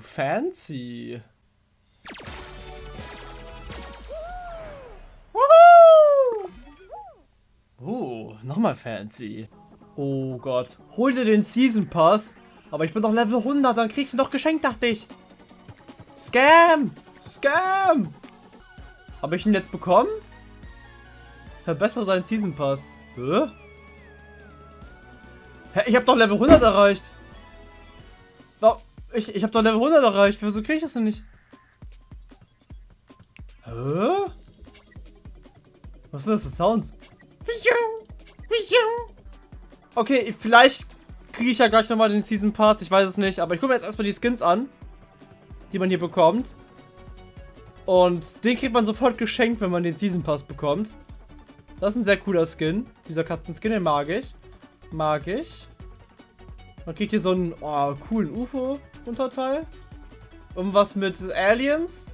fancy. Uh, nochmal fancy. Oh Gott. Hol dir den Season Pass. Aber ich bin doch Level 100, dann krieg ich ihn doch geschenkt, dachte ich. Scam! Scam! Habe ich ihn jetzt bekommen? Verbessere deinen Season Pass. Hä? Hä? Ich habe doch Level 100 erreicht. Ich, ich habe doch Level 100 erreicht. Wieso kriege ich das denn nicht? Hä? Was sind das für Sounds? Okay, vielleicht kriege ich ja gleich nochmal den Season Pass. Ich weiß es nicht. Aber ich gucke mir jetzt erstmal die Skins an, die man hier bekommt. Und den kriegt man sofort geschenkt, wenn man den Season Pass bekommt. Das ist ein sehr cooler Skin. Dieser Katzen-Skin, den mag ich. Mag ich. Man kriegt hier so einen oh, coolen UFO-Unterteil. Irgendwas mit Aliens.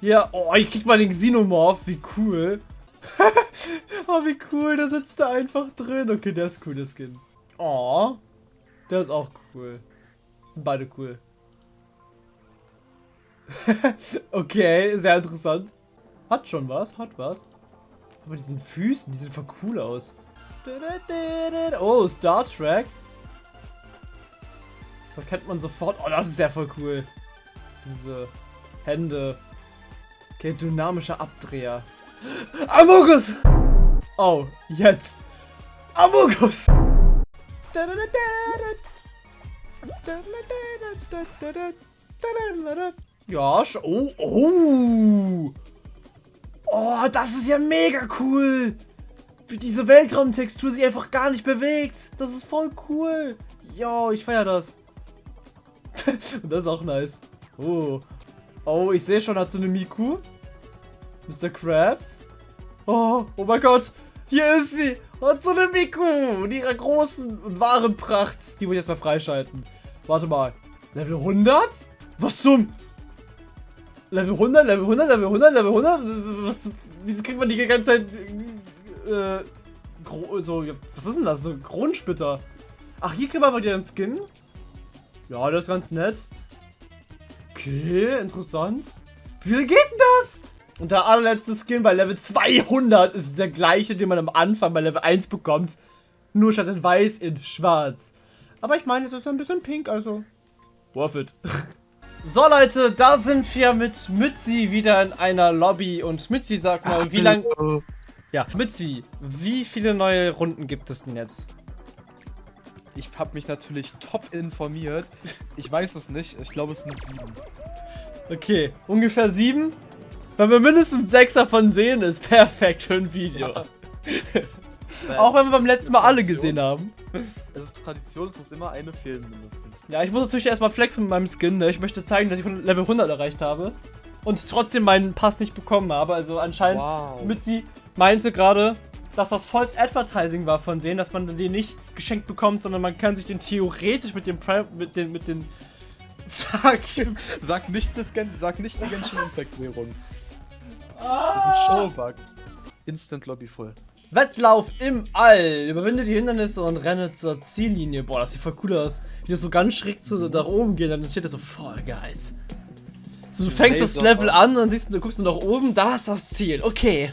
Ja, oh, hier kriegt man den Xenomorph. Wie cool. oh, wie cool. Da sitzt er einfach drin. Okay, der ist cool, der Skin. Oh. Der ist auch cool. Sind beide cool. okay, sehr interessant. Hat schon was, hat was. Aber diesen Füßen, die sehen voll cool aus. Oh, Star Trek. Das erkennt man sofort. Oh, das ist ja voll cool. Diese Hände. Okay, dynamischer Abdreher. Amogus! Oh, jetzt. Amogus! Ja, oh, oh. Oh, das ist ja mega cool. Wie diese Weltraumtextur sich einfach gar nicht bewegt. Das ist voll cool. Jo, ich feiere das. Das ist auch nice. Oh. Oh, ich sehe schon, hat so eine Miku. Mr. Krabs. Oh, oh mein Gott. Hier ist sie. Hat so eine Miku. In ihrer großen und wahren Pracht. Die muss ich erstmal freischalten. Warte mal. Level 100? Was zum... Level 100, Level 100, Level 100, Level 100? Was, wieso kriegt man die ganze Zeit äh, so, was ist denn das? So Kronenspitter. Ach, hier kriegen wir mal wieder einen Skin. Ja, das ist ganz nett. Okay, interessant. Wie viel geht denn das? Und der allerletzte Skin bei Level 200 ist der gleiche, den man am Anfang bei Level 1 bekommt. Nur statt in weiß in schwarz. Aber ich meine, es ist ein bisschen pink, also worth it. so Leute, da sind wir mit Mützi wieder in einer Lobby. Und Mützi, sag mal, wie lange... Ja, Mitzi, wie viele neue Runden gibt es denn jetzt? Ich habe mich natürlich top informiert. Ich weiß es nicht. Ich glaube, es sind sieben. Okay, ungefähr sieben. Wenn wir mindestens sechs davon sehen, ist perfekt für ein Video. Ja. Auch wenn wir beim letzten Mal alle gesehen haben. Es ist Tradition, es muss immer eine fehlen mindestens. Ja, ich muss natürlich erstmal flexen mit meinem Skin. Ne? Ich möchte zeigen, dass ich Level 100 erreicht habe. Und trotzdem meinen Pass nicht bekommen habe. Also anscheinend wow. Mitzi meinte gerade, dass das volles Advertising war von denen, dass man den nicht geschenkt bekommt, sondern man kann sich den theoretisch mit dem Pri mit den mit den Fuck. sag nicht das sag nicht die Genshin Impact Währung. Das sind Showbugs. Instant Lobby voll. Wettlauf im All. Überwinde die Hindernisse und renne zur Ziellinie. Boah, das sieht voll cool aus. Wie das so ganz schräg zu, nach oben geht, dann steht das so voll geil. So, du fängst das Level an und dann siehst du, du guckst du nach oben, da ist das Ziel. Okay.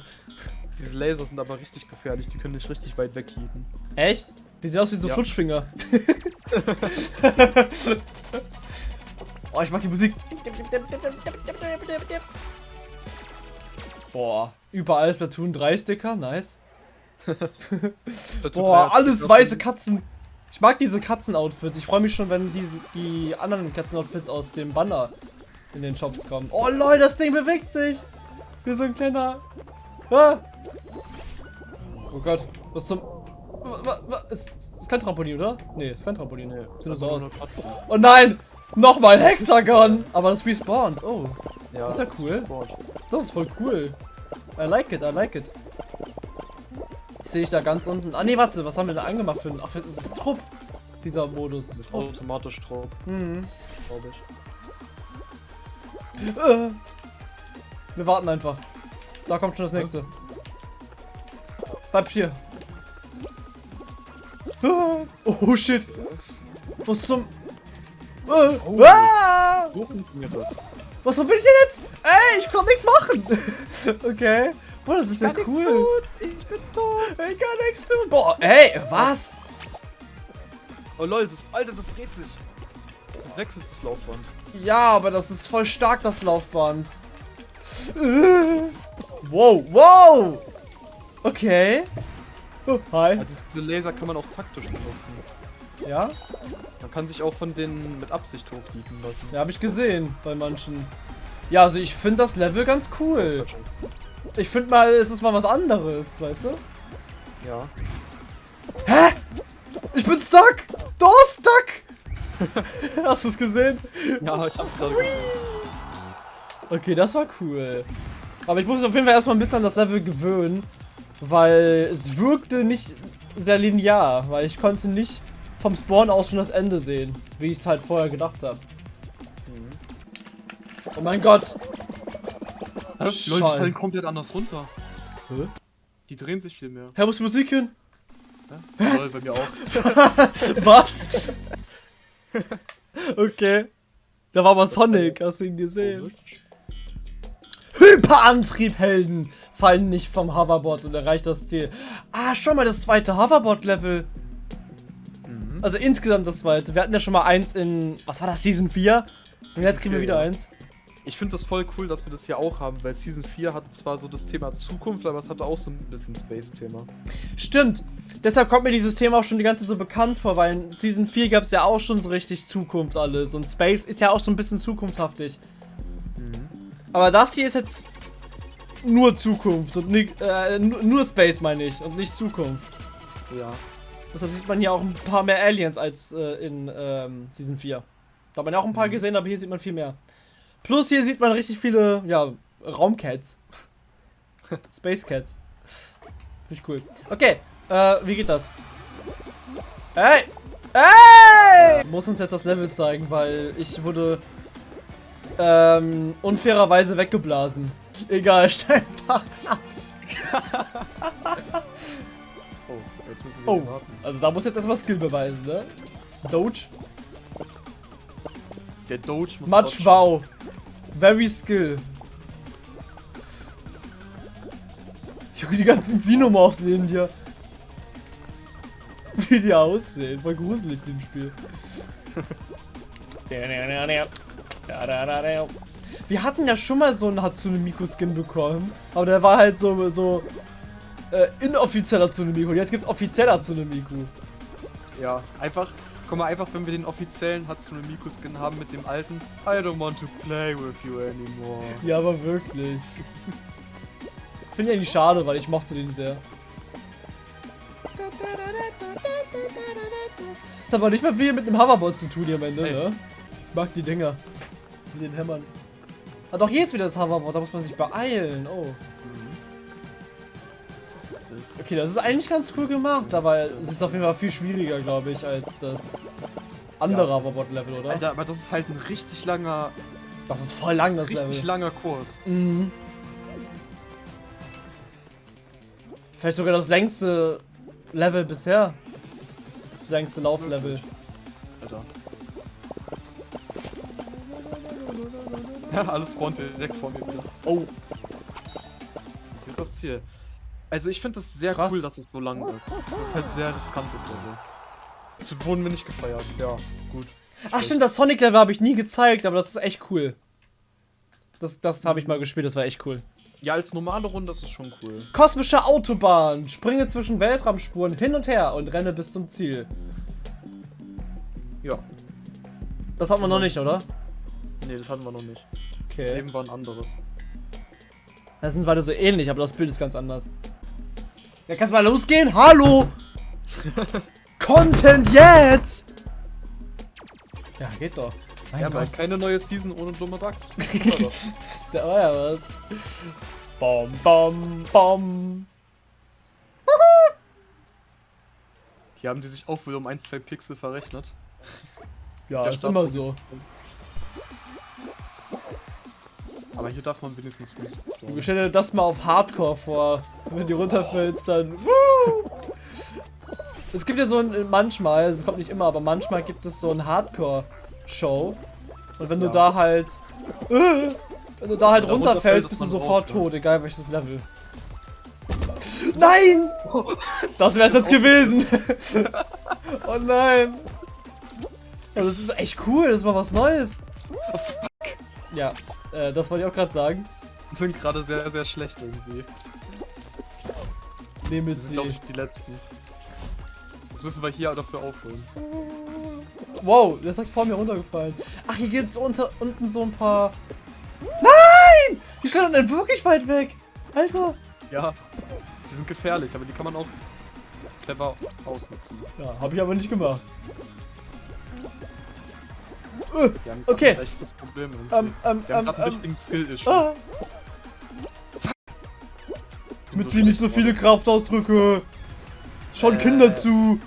Diese Laser sind aber richtig gefährlich, die können dich richtig weit weghieten. Echt? Die sehen aus wie so ja. Flutschfinger. oh, ich mag die Musik. Boah, überall Splatoon 3 Sticker, nice. Boah, alles weiße Katzen. Ich mag diese Katzen-Outfits. Ich freue mich schon, wenn diese, die anderen Katzen-Outfits aus dem Banner in den Shops kommen. Oh Leute, das Ding bewegt sich. Wie so ein kleiner... Ah. Oh Gott, was zum... Ist, ist kein Trampolin, oder? Nee, ist kein Trampolin. Nee, sieht nur so aus. Oh nein! Nochmal Hexagon! Aber das respawnt. Oh. Ja, das ist ja cool. Das ist voll cool. I like it, I like it. Sehe ich da ganz unten. Ah nee, warte, was haben wir da angemacht für ein. Ach, das ist Trupp. Dieser Modus. Das ist automatisch Trupp. Mhm. Glaube ich. Äh. Wir warten einfach. Da kommt schon das nächste. Bleib hier. Oh shit. Was zum... Äh, Oh. ah! So funktioniert das. Was, wo bin ich denn jetzt? Ey, ich konnte nichts machen. okay. Boah, das ist ja kann cool. tun. Ich bin tot. Ich kann nichts tun. Boah, ey, was? Oh lol, das, Alter, das dreht sich. Das wechselt das Laufband. Ja, aber das ist voll stark, das Laufband. Wow, wow. Okay. Oh, hi. Also diese Laser kann man auch taktisch benutzen. Ja? Man kann sich auch von denen mit Absicht hochbieten lassen. Ja, habe ich gesehen bei manchen. Ja, also ich finde das Level ganz cool. Ich finde mal, es ist mal was anderes, weißt du? Ja. Hä? Ich bin stuck! Da stuck! Hast du es gesehen? Ja, ich hab's gerade gesehen. Okay, das war cool. Aber ich muss mich auf jeden Fall erstmal ein bisschen an das Level gewöhnen, weil es wirkte nicht sehr linear, weil ich konnte nicht vom Spawn aus schon das Ende sehen, wie ich es halt vorher gedacht habe. Oh mein Gott! Hä? Leute, die Schall. fallen komplett anders runter. Hä? Die drehen sich viel mehr. Hä, muss Musik hin? Ja? Lol, bei mir auch. Was? okay. Da war mal Sonic, hast du ihn gesehen? Hyperantriebhelden fallen nicht vom Hoverboard und erreicht das Ziel. Ah, schon mal das zweite Hoverboard-Level. Mhm. Also insgesamt das zweite. Wir hatten ja schon mal eins in, was war das, Season 4? Und jetzt kriegen wir wieder ja. eins. Ich finde das voll cool, dass wir das hier auch haben, weil Season 4 hat zwar so das Thema Zukunft, aber es hatte auch so ein bisschen Space-Thema. Stimmt. Deshalb kommt mir dieses Thema auch schon die ganze Zeit so bekannt vor, weil in Season 4 gab es ja auch schon so richtig Zukunft alles. Und Space ist ja auch so ein bisschen zukunftshaftig. Aber das hier ist jetzt nur Zukunft und nicht, äh, nur, Space meine ich und nicht Zukunft. Ja. Deshalb sieht man hier auch ein paar mehr Aliens als äh, in ähm, Season 4. Da hat man ja auch ein paar gesehen, aber hier sieht man viel mehr. Plus hier sieht man richtig viele, ja, Raumcats. Space Cats. Finde ich cool. Okay, äh, wie geht das? Hey! Hey! Muss uns jetzt das Level zeigen, weil ich wurde ähm, unfairerweise weggeblasen. Egal, nach. Oh, jetzt müssen wir Oh, warten. also da muss jetzt erstmal Skill beweisen, ne? Doge. Der Doge muss Much wow. Very skill. Junge, die ganzen Xenomorphs neben dir. Wie die aussehen. Voll gruselig dem Spiel. Wir hatten ja schon mal so einen Hatsune Miku Skin bekommen. Aber der war halt so, so äh, inoffizieller Hatsune Miku. Jetzt gibt's offiziell Hatsune Miku. Ja, einfach, guck mal, einfach wenn wir den offiziellen Hatsune Miku Skin haben mit dem alten I don't want to play with you anymore. Ja, aber wirklich. Finde ich eigentlich schade, weil ich mochte den sehr. Das hat aber nicht mal viel mit dem Hoverboard zu tun hier am Ende, Ey. ne? Ich mag die Dinger. Mit den Hämmern. Ah doch, hier ist wieder das Hoverboard, da muss man sich beeilen. Oh. Okay, das ist eigentlich ganz cool gemacht, aber es ist auf jeden Fall viel schwieriger, glaube ich, als das andere Ja, Hoverboard-Level, oder? Alter, aber das ist halt ein richtig langer, Das ist voll lang, das richtig Level. langer Kurs. Mhm. Vielleicht sogar das längste Level bisher. Das längste Lauflevel. Alter. Ja, alles spawnt direkt vor mir wieder. Oh, Hier ist das Ziel. Also ich finde das sehr Krass. cool, dass es so lang ist. Das ist halt sehr riskantes Level. Das wurden wir nicht gefeiert. Ja, gut. Ach stimmt, das Sonic-Level habe ich nie gezeigt, aber das ist echt cool. Das, das habe ich mal gespielt, das war echt cool. Ja, als normale Runde ist es schon cool. Kosmische Autobahn. Springe zwischen Weltraumspuren hin und her und renne bis zum Ziel. Ja. Das hat man noch nicht, oder? Nee, das hatten wir noch nicht. Das Okay. eben war ein anderes. Das sind beide so ähnlich, aber das Bild ist ganz anders. Ja, kannst mal losgehen? Hallo! Content jetzt! Ja, geht doch. Mein Ja, aber Gott. keine neue Season ohne dumme Bugs. Da war ja was. Bom, bom, bom. Hier haben die sich auch wohl um ein, zwei Pixel verrechnet. Ja, Der ist immer so. Aber hier darf man wenigstens respawnen. stell dir das mal auf Hardcore vor. Wenn du runterfällst, dann. Woo! Es gibt ja so ein. Manchmal, es kommt nicht immer, aber manchmal gibt es so ein Hardcore. Show. Und wenn du Ja. da halt. Äh, wenn du da halt Wenn du runterfällst, runterfällst, bist du sofort raus, ja. tot, egal welches Level. Nein! Das wär's jetzt gewesen! oh nein! Ja, das ist echt cool, das ist mal was Neues. Ja, äh, das wollte ich auch gerade sagen. Sind gerade sehr, sehr schlecht irgendwie. Nehmen Wir mit sind, glaube sie. ich, die Letzten. Das müssen wir hier dafür aufholen. Wow, der ist direkt vor mir runtergefallen. Ach, hier gibt's unter, unten so ein paar. Nein! Die standen dann wirklich weit weg. Also. Ja, die sind gefährlich, aber die kann man auch clever ausnutzen. Ja, habe ich aber nicht gemacht. Haben Okay. ein echtes Problem. Ähm, ähm, Die haben ähm, grad einen ähm. richtigen Skill-Issue. Ah. Mit sie nicht so viele Kraftausdrücke. Schon Äh. Kinder zu.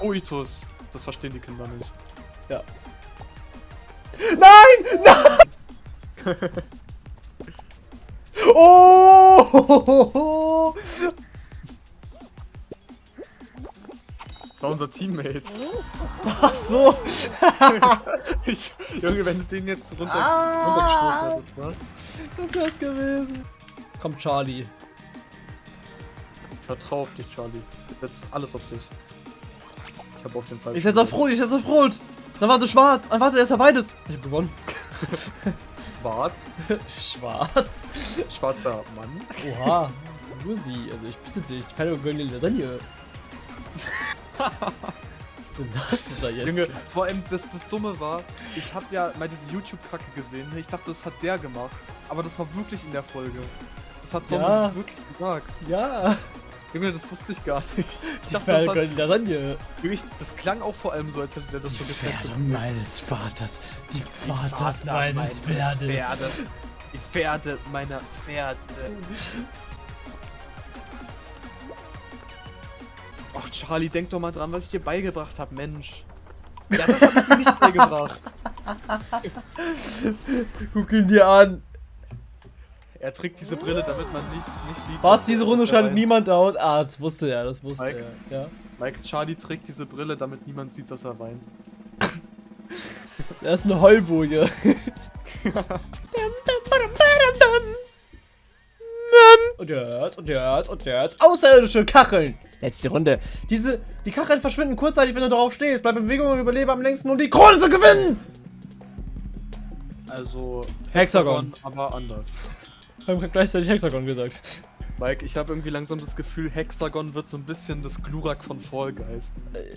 Oitus. Das verstehen die Kinder nicht. Ja. Nein! Nein! Oh! Das war unser Teammate. Ach so. Ich, Junge, wenn du den jetzt runter, Ah. runtergestoßen hättest, ne? Das wär's gewesen. Komm, Charlie. Ich vertrau auf dich, Charlie. Ich setz alles auf dich. Ich hab auf den Fall. Ich setz auf Rot, ich setz auf Rot. Dann warte schwarz. Dann warte erst mal beides. Ich hab gewonnen. Schwarz. Schwarz? Schwarzer Mann. Oha. Lucy, also ich bitte dich. Keine gönnen Lasagne. Was denn das denn da jetzt? Junge, vor allem das, das Dumme war, ich hab ja mal diese YouTube-Kacke gesehen. Ich dachte, das hat der gemacht. Aber das war wirklich in der Folge. Das hat Dom Ja. wirklich gesagt. Ja. Junge, das wusste ich gar nicht. Ich Die dachte, Pferde das, hat, Lasagne. wirklich, das klang auch vor allem so, als hätte der das so getestet. meines Vaters. Die Vaters meines. Pferdes. Die Pferde meiner Pferde. Ach, Charlie, denk doch mal dran, was ich dir beigebracht habe, Mensch. Ja, das hab ich dir nicht beigebracht. Guck ihn dir an. Er trägt diese Brille, damit man nicht, nicht sieht. Was, diese Runde er schaltet weint. niemand aus? Ah, das wusste er, das wusste Mike? er. Ja. Mike, Charlie trägt diese Brille, damit niemand sieht, dass er weint. Das ist eine Heulboje. und jetzt, und jetzt, und jetzt. Außerirdische Kacheln. Letzte Runde. Diese, die Kacheln verschwinden kurzzeitig, wenn du drauf stehst. Bleib in Bewegung und überlebe am längsten, um die Krone zu gewinnen. Also. Hexagon. Aber anders. Wir haben gleichzeitig Hexagon gesagt. Mike, ich habe irgendwie langsam das Gefühl, Hexagon wird so ein bisschen das Glurak von Fall Guys.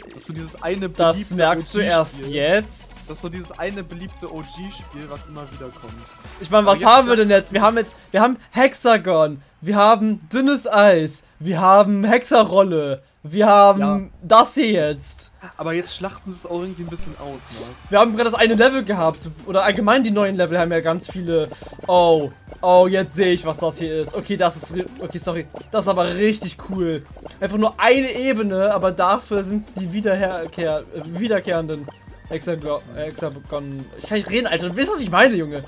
Das ist so dieses eine Das merkst du erst jetzt. Das ist so dieses eine beliebte OG-Spiel, was immer wieder kommt. Ich meine, was haben wir denn jetzt? Wir haben jetzt, wir haben Hexagon, wir haben dünnes Eis, wir haben Hexerrolle, wir haben Ja. das hier jetzt. Aber jetzt schlachten sie es auch irgendwie ein bisschen aus, ne? Wir haben gerade das eine Level gehabt. Oder allgemein die neuen Level haben ja ganz viele. Oh, oh, jetzt sehe ich, was das hier ist. Okay, das ist. Okay, sorry. Das ist aber richtig cool. Einfach nur eine Ebene, aber dafür sind es die Wiederherkehr, äh, wiederkehrenden Hexagon. Ich kann nicht reden, Alter. Du weißt, was ich meine, Junge.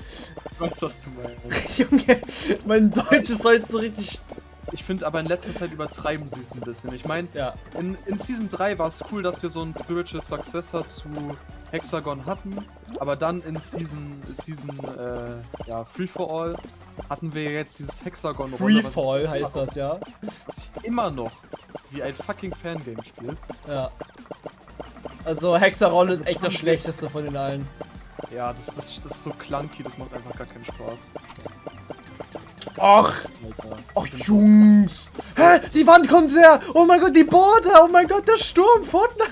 Ich weiß, was du meinst. Junge, mein Deutsch ist heute so richtig. Ich finde aber in letzter Zeit übertreiben sie es ein bisschen. Ich meine, Ja. in, in Season 3 war es cool, dass wir so einen Spiritual Successor zu Hexagon hatten. Aber dann in Season, Season äh, ja, Free for All hatten wir jetzt dieses hexagon Freefall heißt das, ja. Was sich immer noch wie ein fucking Fangame spielt. Ja. Also Hexerrolle ist echt das schlechteste von den allen. Ja, das, das, das ist so clunky, das macht einfach gar keinen Spaß. Ach Jungs. Hä? Die Wand kommt her. Oh mein Gott, die Border. Oh mein Gott, der Sturm. Fortnite.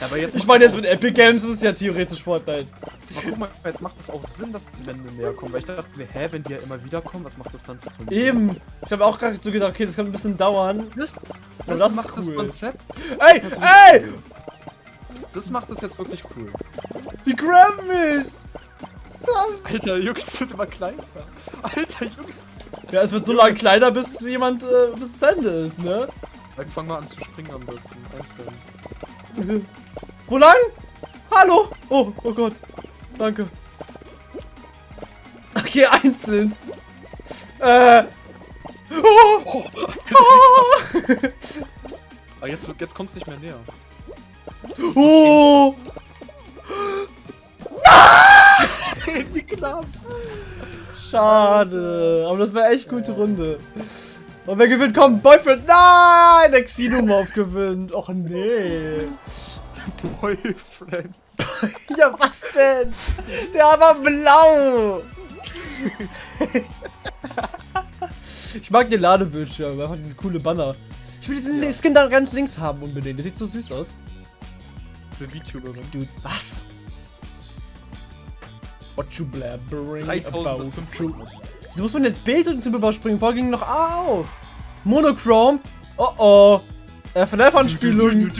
Aber jetzt Ich meine, jetzt das mit Epic Games ist es ja theoretisch Fortnite. Aber guck mal, jetzt macht es auch Sinn, dass die Wände näher kommen. Weil ich dachte mir, hä, wenn die ja immer wieder kommen, was macht das dann für Sinn? Eben. Ich habe auch gerade so gedacht, okay, das kann ein bisschen dauern. Das, das, das ist macht das cool. Konzept. Ey, ey, Das macht das jetzt wirklich cool. die graben mich. Das- Alter, Junge, das wird immer kleiner. Alter, Junge. Ja, es wird so lange kleiner, bis jemand, äh, bis es Ende ist, ne? Dann fang mal an zu springen am besten. Einzeln. Wo lang? Hallo? Oh, oh Gott. Danke. Okay, einzeln. Äh. Oh, Oh, oh, aber jetzt, jetzt kommst du nicht mehr näher. oh. knapp. Schade. Aber das war echt gute Runde. Und wer gewinnt? Komm, Boyfriend. Nein, der Xenomorph gewinnt. Och nee. Boyfriend. Ja, was denn? Der war blau. ich mag den Ladebildschirm. Einfach dieses coole Banner. Ich will diesen Ja. Skin da ganz links haben unbedingt. Der sieht so süß aus. Diese VTuberin. Dude, was? What you blabbering 3500. Wieso muss man jetzt Bild und zum Überspringen? Vorher ging noch auf. Monochrome. Oh oh. FNF-Anspielung.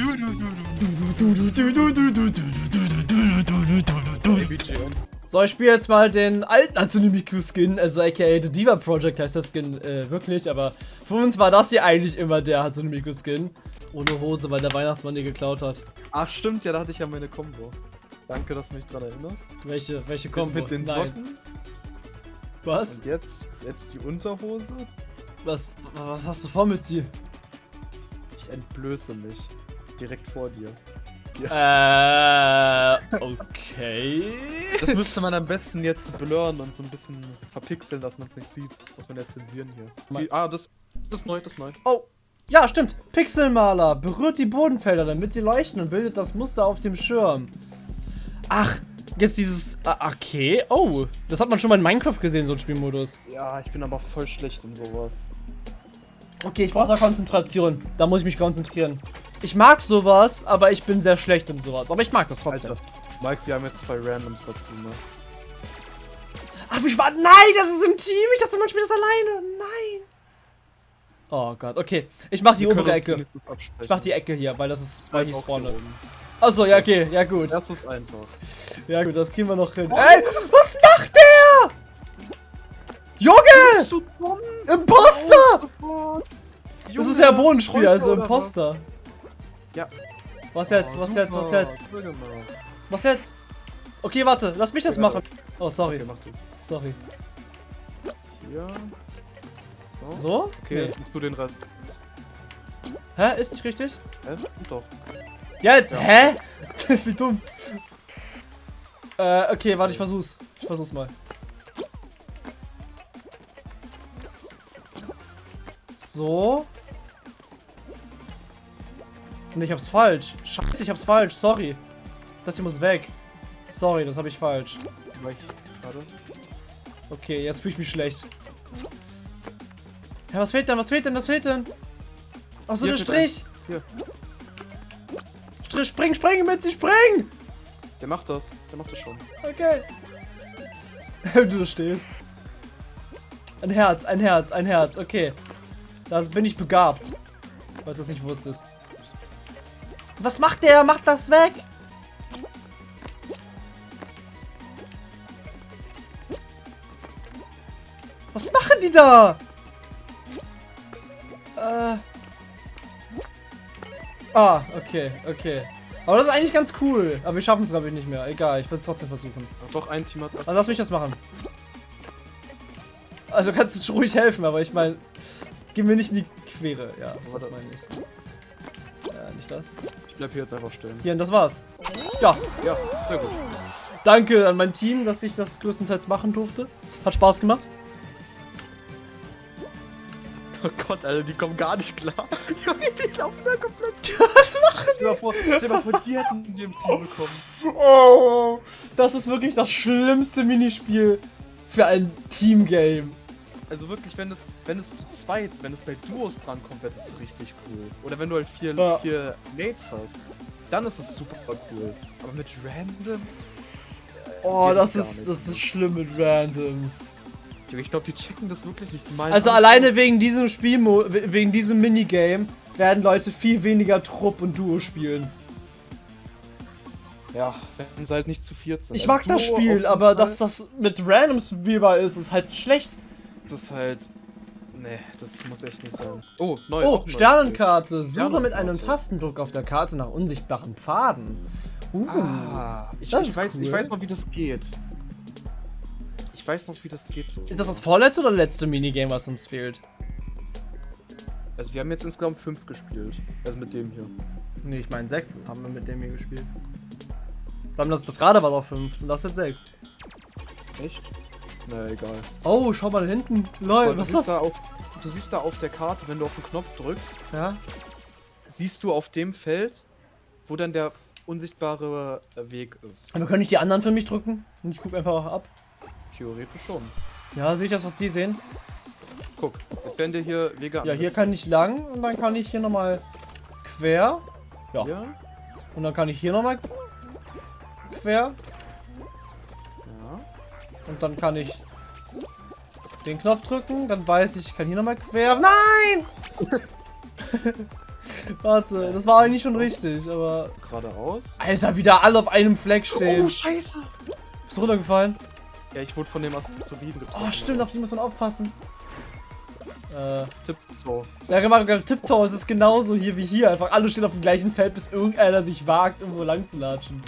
So, ich spiele jetzt mal den alten Hatsune-Miku-Skin, also aka The Diva Project heißt der Skin äh, wirklich, aber für uns war das hier eigentlich immer der Hatsune-Miku-Skin. Ohne Hose, weil der Weihnachtsmann die geklaut hat. Ach stimmt, ja, da hatte ich ja meine Combo. Danke, dass du mich dran erinnerst. Welche, welche Kombo? mit den Nein. Socken. Was? Und jetzt, jetzt die Unterhose. Was, was hast du vor mit sie? Ich entblöße mich. Direkt vor dir. Äh, okay. Das müsste man am besten jetzt blurren und so ein bisschen verpixeln, dass man es nicht sieht. Muss man ja zensieren hier. Wie, ah, das, das ist neu, das ist neu. Oh, ja, stimmt. Pixelmaler berührt die Bodenfelder, damit sie leuchten und bildet das Muster auf dem Schirm. Ach, jetzt dieses. ah, Okay. Oh, das hat man schon mal in Minecraft gesehen, so ein Spielmodus. Ja, ich bin aber voll schlecht in sowas. Okay, ich brauche da Konzentration. Da muss ich mich konzentrieren. Ich mag sowas, aber ich bin sehr schlecht in sowas. Aber ich mag das trotzdem. Alter, Mike, wir haben jetzt zwei Randoms dazu, ne? Ach, ich war. Nein, das ist im Team. Ich dachte, man spielt das alleine. Nein. Oh Gott, okay. Ich mach die Wir obere Ecke. Ich mach die Ecke hier, weil das ist, weil ich spawne. Achso, ja, okay, ja gut. Das ist einfach. Ja gut, das kriegen wir noch hin. Ey, was macht der? Junge! Bist du dumm? Imposter! Sofort. Das Junge, ist ja Bodenspiel, also? Imposter. Ja. Was jetzt, Oh, was jetzt, was jetzt? Was jetzt? Okay, warte, lass mich das machen. Oh, sorry, Okay, mach du. sorry. Hier. So. So? Okay, Nee. jetzt machst du den Rest. Hä, ist nicht richtig? Hä? Doch. Ja, jetzt, Ja. hä? Wie dumm. Äh, okay, warte, ich versuch's. Ich versuch's mal. So. Und ich hab's falsch. Scheiße, ich hab's falsch. Sorry. Das hier muss weg. Sorry, das habe ich falsch. Okay, jetzt fühle ich mich schlecht. Ja, was fehlt denn? Was fehlt denn? Was fehlt denn? Ach so, der Strich. Hier. Spring, spring, Mitzi, spring! Der macht das. Der macht das schon. Okay. du da stehst. Ein Herz, ein Herz, ein Herz. Okay. Da bin ich begabt. Falls du das nicht wusstest. Was macht der? Macht das weg! Was machen die da? Äh. Ah, okay, okay. Aber das ist eigentlich ganz cool. Aber wir schaffen es, glaube ich, nicht mehr. Egal, ich will es trotzdem versuchen. Doch, ein Team hat Also lass mich das machen. Also kannst du schon ruhig helfen, aber ich meine, geh mir nicht in die Quere. Ja, das Warte. meine ich. Ja, nicht das. Ich bleib hier jetzt einfach stehen. Hier, und das war's. Ja, Ja, sehr gut. danke an mein Team, dass ich das größtenteils machen durfte. Hat Spaß gemacht. Oh Gott, Alter, die kommen gar nicht klar. Junge, die laufen da komplett. Was machen Stell dir mal vor, stell mal vor, die hätten die im Team bekommen. Oh, das ist wirklich das schlimmste Minispiel für ein Teamgame. Also wirklich, wenn es, wenn es zu zweit, wenn es bei Duos drankommt, wäre das richtig cool. Oder wenn du halt vier, Ja. vier Mates hast, dann ist es super cool. Aber mit Randoms? Oh, das ist, nicht, das ne? ist schlimm mit Randoms. Ich glaube, die checken das wirklich nicht. Die meinen Also alleine aus. wegen diesem Spielmo we- wegen diesem Minigame werden Leute viel weniger Trupp und Duo spielen. Ja, wenn sie halt nicht zu viert sind. Ich Also mag das Duo Spiel, aber Fall. dass das mit Randoms spielbar ist, ist halt schlecht. Das ist halt. Nee, das muss echt nicht sein. Oh, neu. Oh, auch neu. Sternenkarte. Suche Sternenkarte. mit einem Tastendruck auf der Karte nach unsichtbaren Pfaden. Uh. Ah, ich, Das ich, ist weiß, ich cool. weiß noch, wie das geht. Ich weiß noch, wie das geht so. Ist das das vorletzte oder letzte Minigame, was uns fehlt? Also wir haben jetzt insgesamt fünf gespielt. Also mit dem hier. Nee, ich meine sechs haben wir mit dem hier gespielt. Wir haben das, das gerade war doch fünf und das jetzt sechs. Echt? Na egal. Oh, schau mal da hinten. Aber was ist siehst da das? auf, du siehst da auf der Karte, wenn du auf den Knopf drückst, Ja. siehst du auf dem Feld, wo dann der unsichtbare Weg ist. Aber können ich die anderen für mich drücken? Und ich gucke einfach ab. Theoretisch schon. Ja, sehe ich das, was die sehen? Guck, jetzt werden dir hier Wege Ja, hier kann ich lang und dann kann ich hier nochmal quer. Ja. Ja, Und dann kann ich hier nochmal quer. ja. Und dann kann ich den Knopf drücken. Dann weiß ich, ich kann hier nochmal quer. Nein! Warte, das war eigentlich schon richtig, aber. Geradeaus. Alter, wieder alle auf einem Fleck stehen. Oh, scheiße! Ist runtergefallen? Ja, ich wurde von dem Asteroiden getroffen. Oh, stimmt, auf die muss man aufpassen. Äh. Tiptoe. Ja, gemacht, Tiptoe ist es genauso hier wie hier. Einfach alle stehen auf dem gleichen Feld, bis irgendeiner sich wagt, irgendwo lang zu latschen.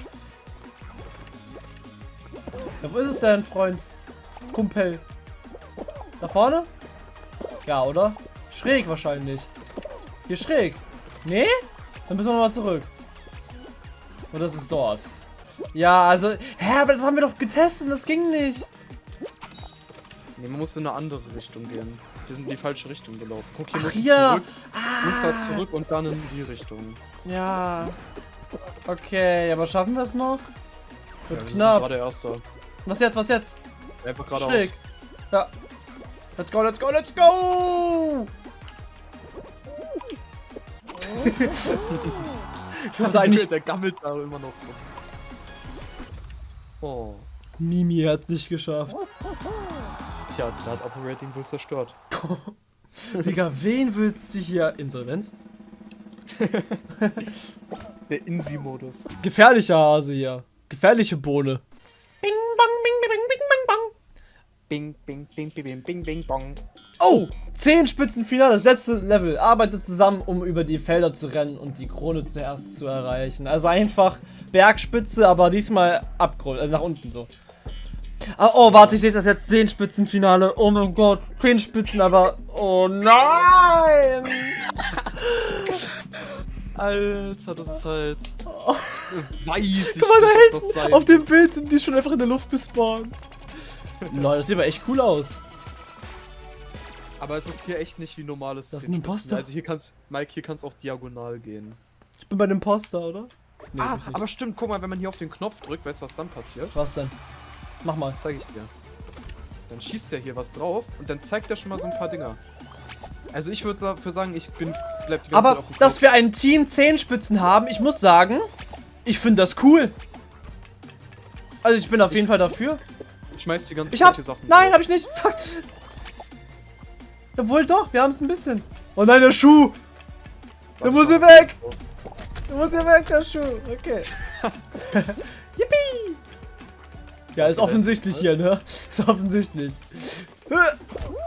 Ja, wo ist es denn, Freund? Kumpel. Da vorne? Ja, oder? Schräg wahrscheinlich. Hier schräg. Nee? Dann müssen wir nochmal zurück. Oder ist es dort? Ja, also. Hä, aber das haben wir doch getestet und das ging nicht. Nee, man muss in eine andere Richtung gehen. Wir sind in die falsche Richtung gelaufen. Guck, hier Ach, musst hier. zurück. Ah. Musst da zurück und dann in die Richtung. Ja. Okay, aber schaffen wir es noch? Ja, Wird wir sind knapp. Gerade erster. Was jetzt, was jetzt? Einfach geradeaus. Schräg. Ja. Let's go, let's go, let's go! ich wollte eigentlich. Der gammelt da immer noch. Oh. Mimi hat's nicht geschafft. Tja, der hat Operating wohl zerstört. Digga, wen willst du hier? Insolvenz? Der Insi-Modus. Gefährlicher Hase hier. Gefährliche Bohne. Bing, bang, bing, bing, bing, bing, bang. Bing, bing, bing, bing, bing, bing, bing, bong. Oh! 10 Spitzenfinale, das letzte Level. Arbeitet zusammen, um über die Felder zu rennen und die Krone zuerst zu erreichen. Also einfach Bergspitze, aber diesmal Abgrund, also nach unten so. Ah, oh, warte, ich sehe es jetzt. 10 Spitzenfinale. Oh mein Gott, 10 Spitzen, aber. Oh nein! Alter, das ist halt. Weiß ich Guck mal da hinten! sein Auf dem. Bild sind die schon einfach in der Luft gespawnt. Lol, das sieht aber echt cool aus. Aber es ist hier echt nicht wie normales Das ist ein. Imposter. Also hier kannst, Mike, hier kannst auch diagonal gehen. Ich bin bei dem Poster, oder? Nee, ah, ich aber stimmt, guck mal, wenn man hier auf den Knopf drückt, weißt du, was dann passiert? Was denn? Mach mal. Zeige ich dir. Dann schießt der hier was drauf und dann zeigt er schon mal so ein paar Dinger. Also ich würde dafür sagen, ich bin bleib die ganze Zeit Aber auf dem dass wir ein Team 10 Spitzen haben, ich muss sagen, ich finde das cool. Also ich bin auf jeden Fall dafür. Ich schmeiß die ganzen Ich hab's. Sachen Nein, drauf. hab ich nicht. Fuck. Obwohl doch, wir haben es ein bisschen. Oh nein, der Schuh. Der muss hier weg. Der muss hier weg, der Schuh. Okay. Yippie. Ja, ist offensichtlich hier, ne? Ist offensichtlich.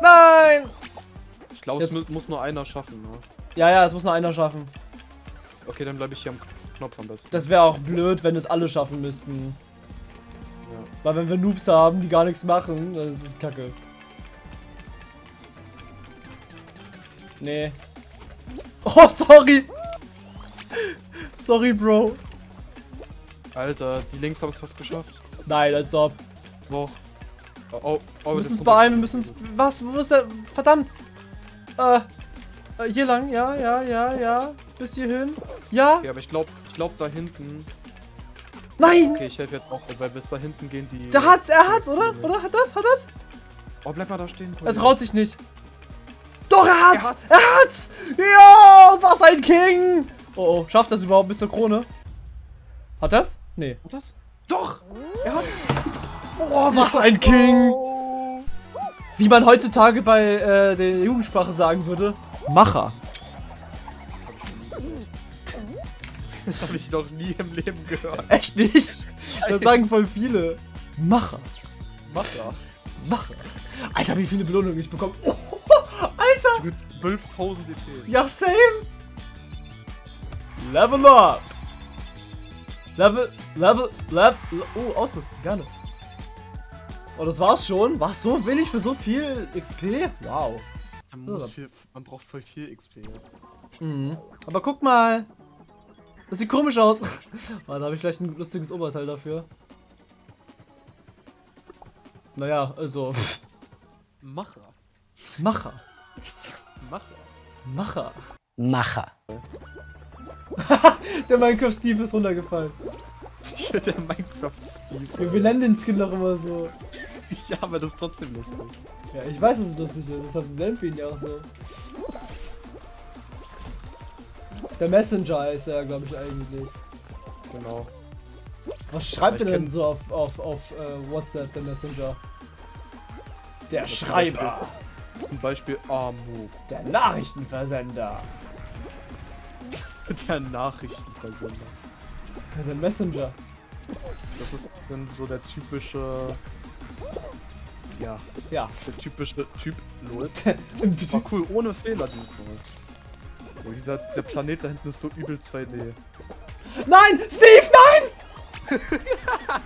Nein. Ich glaube, es Jetzt- muss nur einer schaffen. Ne? Ja, ja, es muss nur einer schaffen. Okay, dann bleibe ich hier am Knopf am besten. Das wäre auch blöd, wenn es alle schaffen müssten. Ja. Weil wenn wir Noobs haben, die gar nichts machen, dann ist es kacke. Nee. Oh, sorry! Sorry, Bro. Alter, die Links haben es fast geschafft. Nein, als ob. Doch. Oh, oh, oh Wir müssen uns beeilen, wir müssen uns... Was? Wo ist der? Verdammt! Äh, äh, hier lang, ja, ja, ja, ja. Bis hierhin. Ja? Okay, aber ich glaube, ich glaube da hinten. Nein! Okay, ich helfe jetzt auch, weil bis da hinten gehen die. Der hat's, er hat's, oder? Oder? Hat das? Hat das? Oh, bleib mal da stehen. Er Kollege. traut sich nicht. Doch, er hat's! Er hat- Er hat's! Ja, was ein King! Oh, oh, schafft das überhaupt bis zur Krone? Hat das? Nee. Hat das? Doch! Er hat's! Oh, was ein King! Wie man heutzutage bei äh, der Jugendsprache sagen würde. Macher. Das habe ich noch nie im Leben gehört. Echt nicht? Das sagen voll viele. Macher. Wasser. Macher. Alter, wie viele Belohnungen ich bekomme. Oh, Alter! Mit 12.000 EP. Ja, same. Level up. Level, Level, Level. Oh, Ausrüstung, gerne. Oh, das war's schon. Was so willig für so viel XP? Wow. Man, muss viel, man braucht voll viel XP jetzt. Mhm. Aber guck mal. Das sieht komisch aus. Oh, da habe ich vielleicht ein lustiges Oberteil dafür. Naja, also. Macher. Macher. Macher. Macher. Macher. Der Minecraft Steve ist runtergefallen. Der Minecraft-Steve. Ja, wir nennen den Skin doch immer so. Ja, aber das ist trotzdem lustig. Ja, ich weiß, dass es lustig ist. Deshalb nennen wir ihn ja auch so. Der Messenger heißt er, glaube ich, eigentlich. Genau. Was schreibt er denn so auf, auf, auf äh, WhatsApp, der Messenger? Der Schreiber. Zum Beispiel Amu. Der Nachrichtenversender. Der Nachrichtenversender. Ja, der Messenger. Das ist dann so der typische. Ja, Ja. der typische Typ. Lol. War cool, ohne Fehler dieses Mal. Oh, dieser, dieser Planet da hinten ist so übel 2D. Nein! Steve, nein!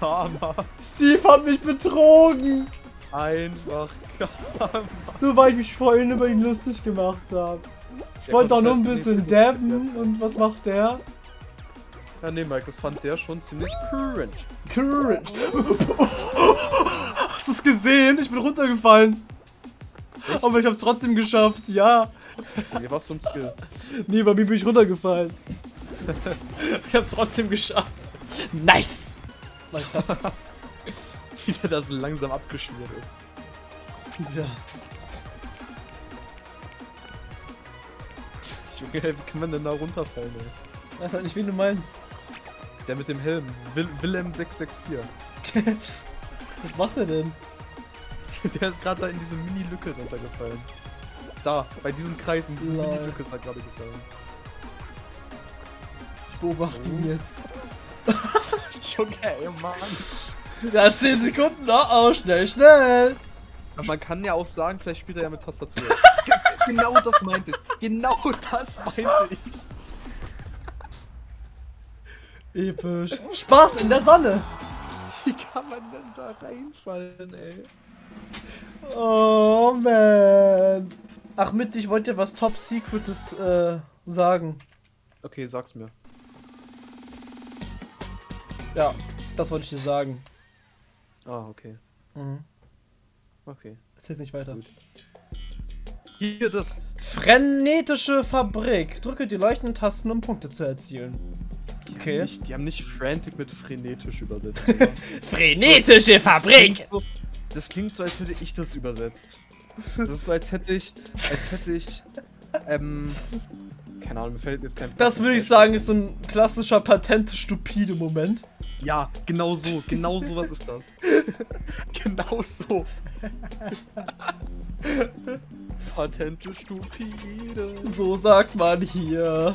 Karma. Steve hat mich betrogen! Einfach Karma. Nur weil ich mich vorhin über ihn lustig gemacht habe. Ich wollte doch nur ein bisschen dabben und was macht der? Ja, nee, Mike, das fand der schon ziemlich cringe. Courage. Hast du es gesehen? Ich bin runtergefallen. Echt? Aber ich hab's trotzdem geschafft, ja. Nee, was so ein Skill. Nee, bei mir bin ich runtergefallen. ich hab's trotzdem geschafft. Nice! Wie der das langsam abgeschmiert ist. Ja. Junge, wie kann man denn da runterfallen, ey? Weiß halt nicht, wen du meinst. Der mit dem Helm. Will Willem 664. Was macht er denn? Der ist gerade da in diese Mini-Lücke runtergefallen. Da, bei diesem Kreis, in diese. Mini-Lücke ist er gerade gefallen. Ich beobachte ihn jetzt. Junge, ey, Mann. Ja, 10 Sekunden. Oh, oh, schnell, schnell. Aber man kann ja auch sagen, vielleicht spielt er ja mit Tastatur. Ge- genau das meinte ich. Genau das meinte ich. Episch. Spaß in der Sonne. Wie kann man denn da reinfallen, ey? Oh, man. Ach, Mitz, ich wollte dir was Top Secretes äh, sagen. Okay, sag's mir. Ja, das wollte ich dir sagen. Ah, okay. Mhm. Okay. Erzähl's nicht weiter. Gut. Hier das. Frenetische Fabrik. Drücke die leuchtenden Tasten, um Punkte zu erzielen. Die Okay. Haben nicht, die haben nicht frantic mit frenetisch übersetzt. Frenetische Fabrik! So- Das klingt so, als hätte ich das übersetzt. Das ist so, als hätte ich, als hätte ich, ähm, keine Ahnung, mir fällt jetzt kein. Das würde ich sagen, ist so ein klassischer patente stupide Moment. Ja, genau so, genau sowas ist das. genau so. Patente Stupide. So sagt man hier.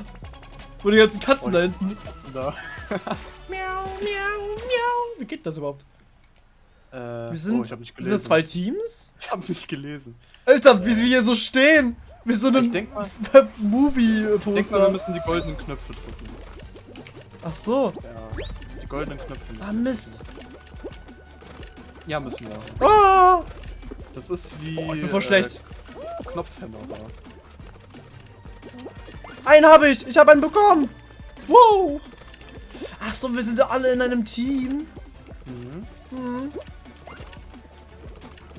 Wo die ganzen Katzen da hinten. Denn da? Miau, miau, miau. Wie geht das überhaupt? Äh, Wir sind, oh, ich hab nicht sind gelesen. das zwei Teams? Ich hab nicht gelesen. Alter, wie wir hier so stehen. Wie so Ich einem denk mal- Denk mal, wir Movie-Poster. müssen die goldenen Knöpfe drücken. Ach so. Ja, die goldenen Knöpfe Ah, Mist. Ja, müssen wir. Ah, Das ist wie. oh, ich bin voll schlecht. Knopfhämmer da. Einen habe ich. Ich habe einen bekommen. Wow. Ach so, wir sind ja alle in einem Team. Mhm. Hm.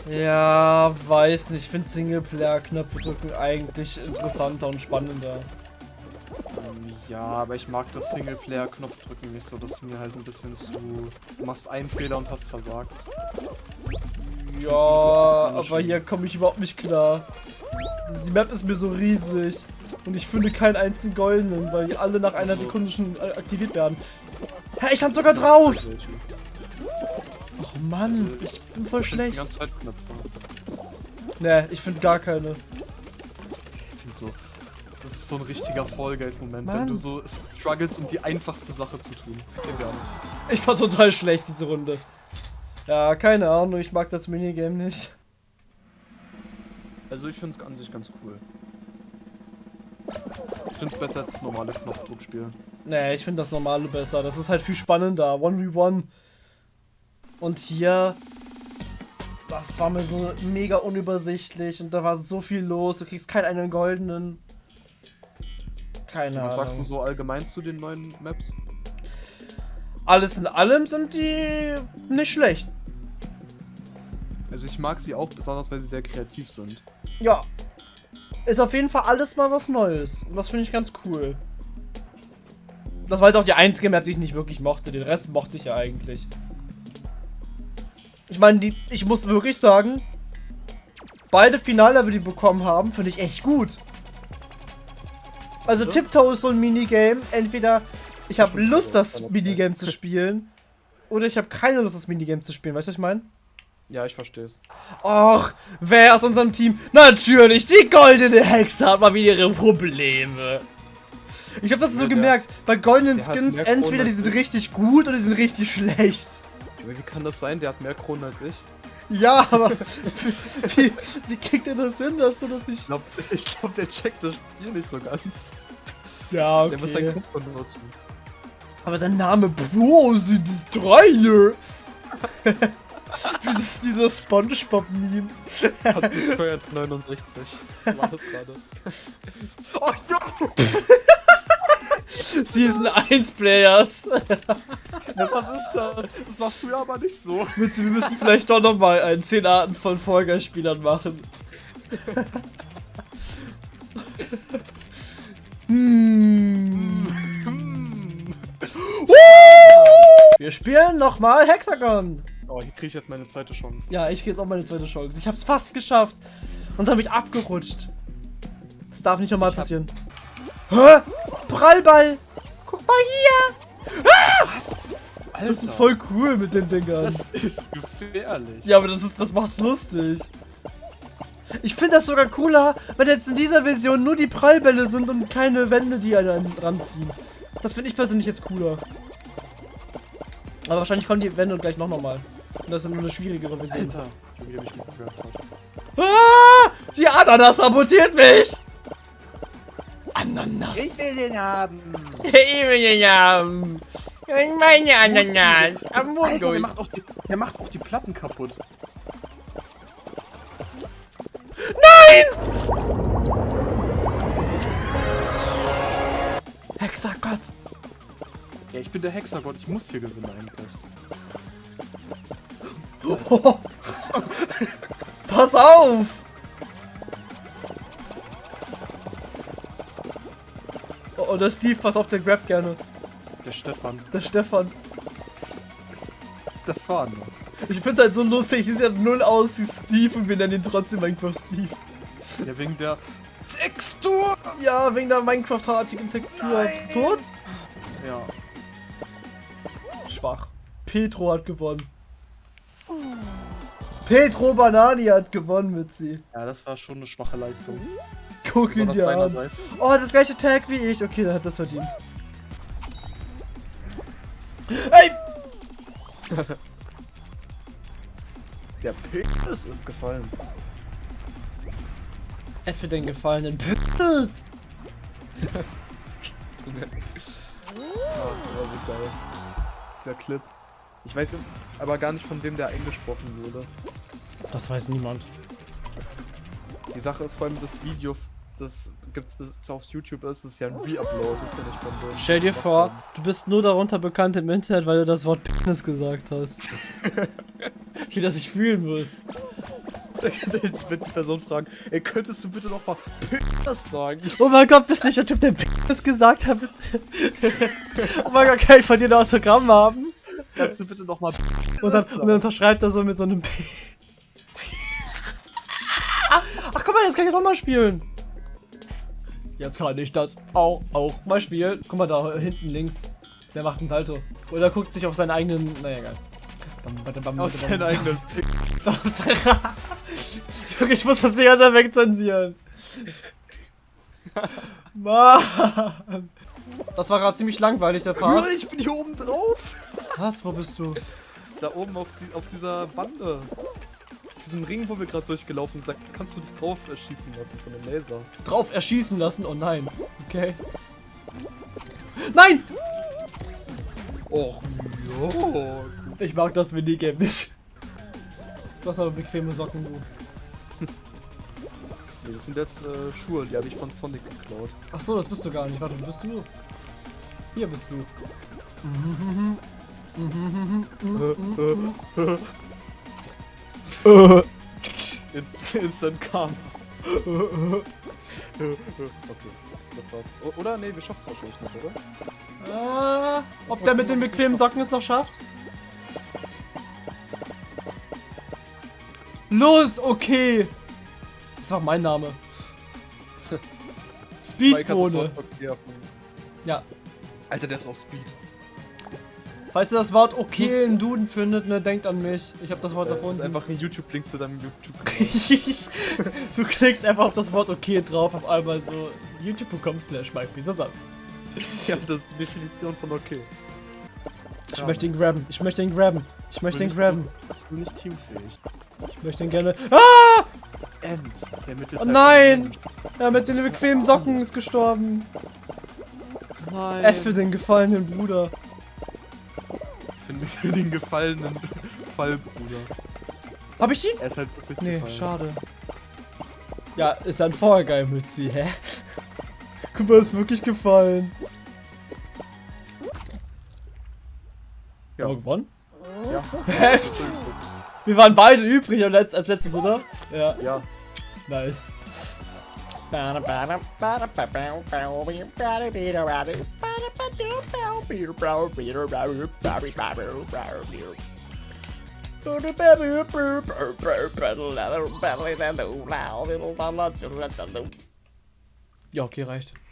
Ja, weiß nicht. Ich finde Singleplayer-Knöpfe drücken eigentlich interessanter und spannender. Ähm, ja, aber ich mag das Singleplayer-Knopfdrücken nicht so. Das ist mir halt ein bisschen zu. Du machst einen Fehler und hast versagt. Ja, aber hier komme ich überhaupt nicht klar. Die Map ist mir so riesig. Und ich finde keinen einzigen goldenen, weil die alle nach einer Sekunde schon äh, aktiviert werden. Hä, ich stand sogar drauf! Oh Mann, ich bin voll schlecht. Ne, ich finde gar keine. Ich finde so. Das ist so ein richtiger Fall Guys-Moment, wenn Mann. du so struggles, um die einfachste Sache zu tun. Ich war total schlecht diese Runde. Ja, keine Ahnung, ich mag das Minigame nicht. Also ich finde es an sich ganz cool. Ich finde es besser als das normale Knopfdruckspiel. Nee, ich finde das normale besser. Das ist halt viel spannender. 1v1. Und hier. Das war mir so mega unübersichtlich und da war so viel los. Du kriegst keinen einen goldenen. Keine Was Ahnung. sagst du so allgemein zu den neuen Maps? Alles in allem sind die nicht schlecht. Also ich mag sie auch besonders, weil sie sehr kreativ sind. Ja. Ist auf jeden Fall alles mal was Neues. Und das finde ich ganz cool. Das war jetzt auch die einzige Map, die ich nicht wirklich mochte. Den Rest mochte ich ja eigentlich. Ich meine, die, ich muss wirklich sagen, beide Finallevel, die bekommen haben, finde ich echt gut. Also Ja. Tiptoe ist so ein Minigame. Entweder ich habe Lust, das Minigame zu spielen, oder ich habe keine Lust, das Minigame zu spielen. Weißt du, was ich meine? Ja, ich verstehe es. Och, wer aus unserem Team? Natürlich, die goldene Hexe hat mal wieder ihre Probleme. Ich habe das so Ja, der- gemerkt, bei goldenen Skins, entweder die sind ich. richtig gut oder die sind richtig schlecht. Wie kann das sein? Der hat mehr Kronen als ich. Ja, aber wie, wie kriegt er das hin, dass du das nicht... Ich glaube, ich glaub, der checkt das Spiel nicht so ganz. Ja, Der muss seinen Kopf benutzen. Aber sein Name, wow, sind das ist dieser Spongebob-Meme. Hat gesteuert 69. War das gerade? Oh, jo! Season 1 Players. Ja, was ist das? Das war früher aber nicht so. Wir müssen vielleicht doch nochmal ein 10 Arten von Folgerspielern machen. hm. Wir spielen nochmal Hexagon. Oh, hier kriege ich jetzt meine zweite Chance. Ja, ich gehe jetzt auch meine zweite Chance. Ich hab's fast geschafft. Und dann bin ich abgerutscht. Das darf nicht nochmal passieren. Hä? Prallball. Guck mal hier. Was? Alter, Das ist voll cool mit den Dingern. Das ist gefährlich. Ja, aber das ist, das macht's lustig. Ich finde das sogar cooler, wenn jetzt in dieser Version nur die Prallbälle sind und keine Wände, die einen ranziehen. Das finde ich persönlich jetzt cooler. Aber wahrscheinlich kommen die Wände gleich noch nochmal. Und das ist nur eine schwierigere Version. Alter. Junge, wie hab ich mal gehört hat. Ah, die Ananas sabotiert mich! Ananas. will den haben. Ich will den haben. Meine Ananas. Alter, der macht, auch die, der macht auch die Platten kaputt. Hexagott. Ja, ich bin der Hexergott. Ich muss hier gewinnen eigentlich. Pass auf! Oh, oh, der Steve, pass auf, der grabt gerne. Der Stefan. Der Stefan. Stefan. Ich find's halt so lustig, die sieht halt null aus wie Steve und wir nennen ihn trotzdem einfach Steve. Ja, wegen der Textur. Ja, wegen der Minecraft-artigen Textur. Bist du tot? Ja. Schwach. Petro hat gewonnen. Petro Banani hat gewonnen mit sie. Ja, das war schon eine schwache Leistung. Guck ihn dir an. deinerseits. Oh, das gleiche Tag wie ich. Okay, der hat das verdient. Ey! Der Penis ist gefallen. F für den gefallenen Penis. Oh, das war so geil. Dieser Clip. Ich weiß aber gar nicht, von wem der eingesprochen wurde. Das weiß niemand. Die Sache ist vor allem das Video, das gibt's das auf YouTube ist, das ist ja ein Reupload, ist ja nicht von dem. Stell dir vor, du bist nur darunter bekannt im Internet, weil du das Wort Penis gesagt hast. Wie das sich fühlen muss. Ich würde die Person fragen, ey, könntest du bitte noch mal Penis sagen? Oh mein Gott, bist nicht der Typ, der Penis gesagt hat. oh mein Gott, kann ich von dir ein Autogramm haben? Kannst du bitte noch mal Und dann, und dann unterschreibt er so mit so einem P. mal, das kann ich jetzt auch mal spielen. Jetzt kann ich das auch, auch mal spielen. Guck mal da hinten links. Der macht einen Salto. Oder guckt sich auf seinen eigenen. Naja, egal. Bam, bam, bam, aus bam, deinem bam. eigenen. Junge, ich muss das Ding ganze wegzensieren. Mann. Das war gerade ziemlich langweilig, der Part. Ich bin hier oben drauf. Was? Wo bist du? Da oben auf, die, auf dieser Bande. Diesem Ring, wo wir gerade durchgelaufen sind, da kannst du dich drauf erschießen lassen von dem Laser. Drauf erschießen lassen? Oh nein. Okay. Nein! Och, jo. Ich mag das Minigame nicht. Du hast aber bequeme Socken, du. Nee, das sind jetzt äh, Schuhe, die habe ich von Sonic geklaut. Ach so, das bist du gar nicht. Warte, wo bist du? Hier bist du. Ins Instant Karma. okay, das war's. O oder? Nee, wir schaffen es wahrscheinlich nicht, oder? Ah, ob der mit den bequemen Socken es noch schafft? Los, okay. Das auch mein Name. Speedbohne. Ja. Alter, der ist auf Speed. Falls ihr das Wort okay in Duden findet, ne, denkt an mich. Ich habe das Wort Äh, ist erfunden. einfach ein YouTube-Link zu deinem YouTube. du klickst einfach auf das Wort okay drauf, auf einmal so youtube.com slash Mike Bisasam. ja, das ist die Definition von okay. Ich möchte ihn grabben, ich möchte ihn grabben, ich möchte ihn grabben, Bist du nicht teamfähig? ich möchte ihn gerne... Ah! End, der Mittelteil. Oh nein! Ja, mit den bequemen Socken ist gestorben. Nein. F für den gefallenen Bruder. Für, für den gefallenen Fallbruder. Hab ich ihn? Er ist halt wirklich Nee, gefallen. schade. Ja, ist ein Vorgeil mit sie, hä? Guck mal, ist wirklich gefallen. Ja. Haben wir gewonnen? Ja. Hä? Wir waren beide übrig als letztes, oder? Ja, ja. nice. Ja, okay, reicht.